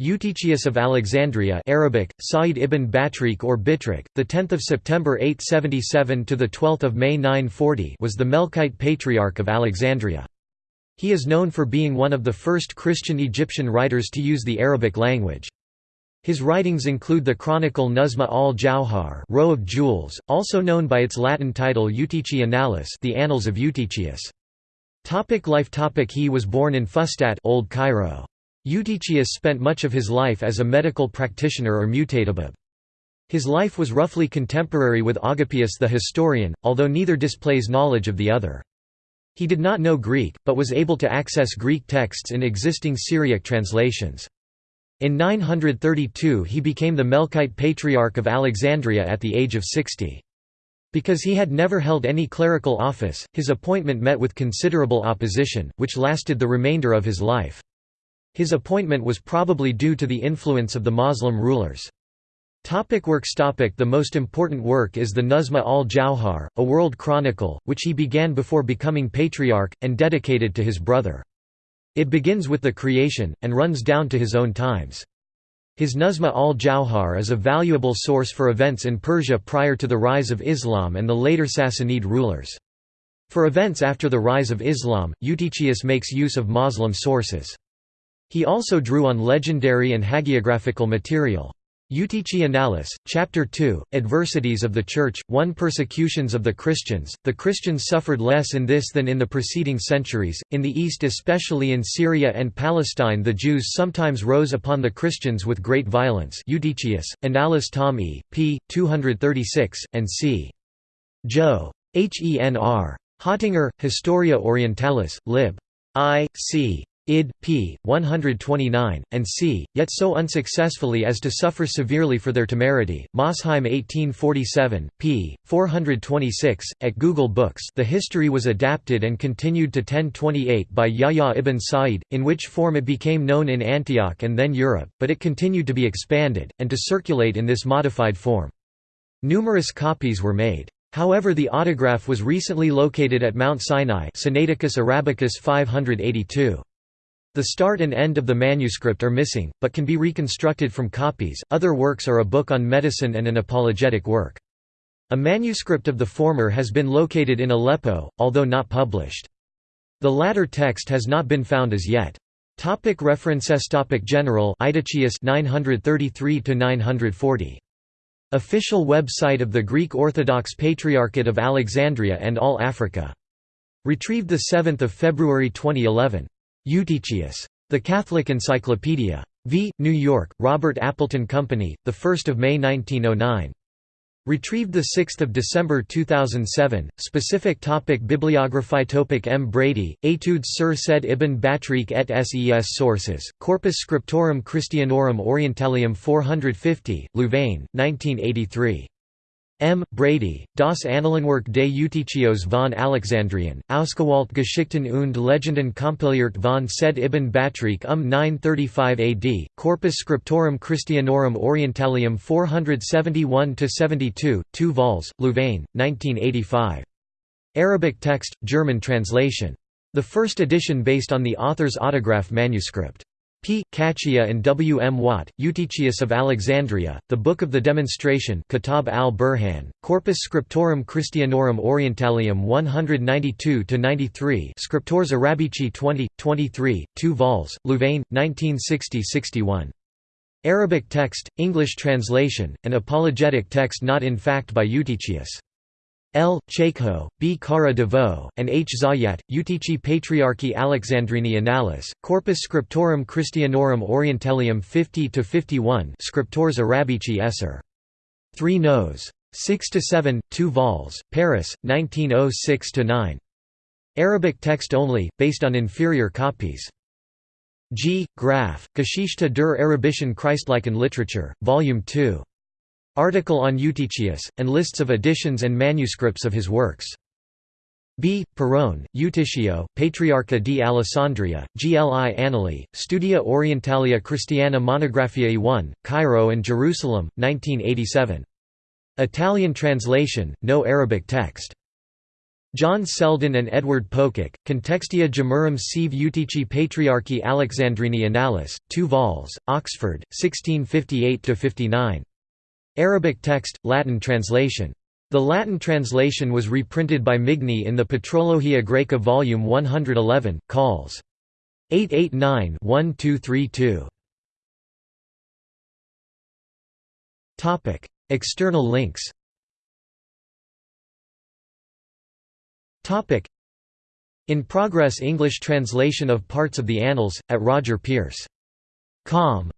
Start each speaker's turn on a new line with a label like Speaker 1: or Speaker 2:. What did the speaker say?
Speaker 1: Eutychius of Alexandria Arabic, Sa'id ibn Batrik or Bitrik, 10 September 877 – to 12 May 940 was the Melkite Patriarch of Alexandria. He is known for being one of the first Christian Egyptian writers to use the Arabic language. His writings include the chronicle Nuzma al-Jawhar Row of Jewels, also known by its Latin title Eutychii Annales the Annals of Eutychius. Topic life topic He was born in Fustat Old Cairo. Eutychius spent much of his life as a medical practitioner or mutatabib. His life was roughly contemporary with Agapius the historian, although neither displays knowledge of the other. He did not know Greek, but was able to access Greek texts in existing Syriac translations. In 932 he became the Melkite Patriarch of Alexandria at the age of 60. Because he had never held any clerical office, his appointment met with considerable opposition, which lasted the remainder of his life. His appointment was probably due to the influence of the Muslim rulers. Topic works topic The most important work is the Nuzma al-Jawhar, a world chronicle, which he began before becoming patriarch, and dedicated to his brother. It begins with the creation, and runs down to his own times. His Nuzma al-Jawhar is a valuable source for events in Persia prior to the rise of Islam and the later Sassanid rulers. For events after the rise of Islam, Eutychius makes use of Muslim sources. He also drew on legendary and hagiographical material. Eutychii Annales, Chapter 2, Adversities of the Church, 1 Persecutions of the Christians. The Christians suffered less in this than in the preceding centuries. In the East, especially in Syria and Palestine, the Jews sometimes rose upon the Christians with great violence. Eutychius, Annales Tom E. p. 236, and c. Jo. Henr. Hottinger, Historia Orientalis, lib. I. c id. p. 129, and c. yet so unsuccessfully as to suffer severely for their temerity. Mosheim 1847, p. 426, at Google Books the history was adapted and continued to 1028 by Yahya ibn Sa'id, in which form it became known in Antioch and then Europe, but it continued to be expanded, and to circulate in this modified form. Numerous copies were made. However the autograph was recently located at Mount Sinai Sinaiticus Arabicus 582. The start and end of the manuscript are missing, but can be reconstructed from copies. Other works are a book on medicine and an apologetic work. A manuscript of the former has been located in Aleppo, although not published. The latter text has not been found as yet. Topic references Topic General Eutychius 933 940 Official website of the Greek Orthodox Patriarchate of Alexandria and All Africa. Retrieved 7 February 2011. Eutychius. The Catholic Encyclopedia. V. New York, Robert Appleton Company, 1 May 1909. Retrieved 6 December 2007. Specific topic Bibliography topic M. Breydy, Etudes sur Said ibn Batrik et ses sources, Corpus Scriptorum Christianorum Orientalium 450, Louvain, 1983. M. Breydy, Das Annalenwerk des Eutychios von Alexandrien, Ausgewalt Geschichten und Legenden kompiliert von Sa'id ibn Batrik um 935 AD, Corpus Scriptorum Christianorum Orientalium 471–72, 2 vols, Louvain, 1985. Arabic text, German translation. The first edition based on the author's autograph manuscript. P. Cachia and W. M. Watt, Eutychius of Alexandria, The Book of the Demonstration Kitab al-Burhan, Corpus Scriptorum Christianorum Orientalium 192–93 Scriptores Arabici 20, 23, 2 vols, Louvain, 1960–61. Arabic text, English translation, and apologetic text not in fact by Eutychius. L. Cheikho, B. Carra de Vaux, and H. Zayat, Eutychii Patriarchi Alexandrini Annales, Corpus Scriptorum Christianorum Orientalium 50–51 Scriptores Arabici Esser. 3 nos. 6–7, 2 vols, Paris, 1906–9. Arabic text only, based on inferior copies. G. Graf, Geschichte der arabischen Christlichen Literature, Volume 2. Article on Eutychius, and lists of editions and manuscripts of his works. B. Pirone, Eutychio, Patriarcha di Alessandria, Gli Annali, Studia Orientalia Christiana Monographiae 1, Cairo and Jerusalem, 1987. Italian translation, no Arabic text. John Selden and Edward Pococke, Contextio Gemmarum sive Eutychii Patriarchi Alexandrini Annales, 2 vols, Oxford, 1658–59. Arabic text, Latin translation. The Latin translation was reprinted by Migne in the Patrologia Graeca Volume 111, Calls. 889-1232. External links In progress English translation of parts of the Annals, at Roger Pearse. Com.